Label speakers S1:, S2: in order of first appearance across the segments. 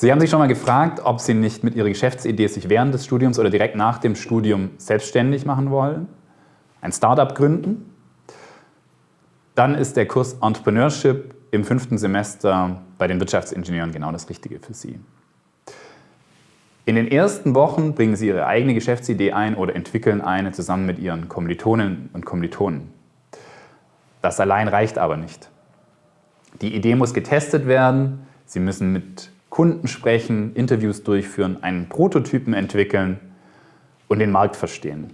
S1: Sie haben sich schon mal gefragt, ob Sie nicht mit Ihrer Geschäftsidee sich während des Studiums oder direkt nach dem Studium selbstständig machen wollen, ein Startup gründen. Dann ist der Kurs Entrepreneurship im fünften Semester bei den Wirtschaftsingenieuren genau das Richtige für Sie. In den ersten Wochen bringen Sie Ihre eigene Geschäftsidee ein oder entwickeln eine zusammen mit Ihren Kommilitoninnen und Kommilitonen. Das allein reicht aber nicht. Die Idee muss getestet werden, Sie müssen mit Kunden sprechen, Interviews durchführen, einen Prototypen entwickeln und den Markt verstehen.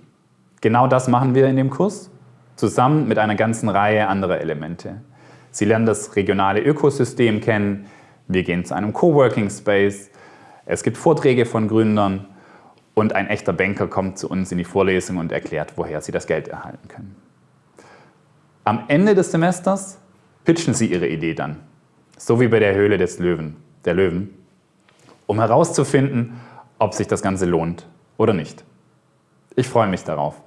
S1: Genau das machen wir in dem Kurs, zusammen mit einer ganzen Reihe anderer Elemente. Sie lernen das regionale Ökosystem kennen, wir gehen zu einem Coworking Space, es gibt Vorträge von Gründern und ein echter Banker kommt zu uns in die Vorlesung und erklärt, woher Sie das Geld erhalten können. Am Ende des Semesters pitchen Sie Ihre Idee dann, so wie bei der Höhle des Löwen der Löwen, um herauszufinden, ob sich das Ganze lohnt oder nicht. Ich freue mich darauf.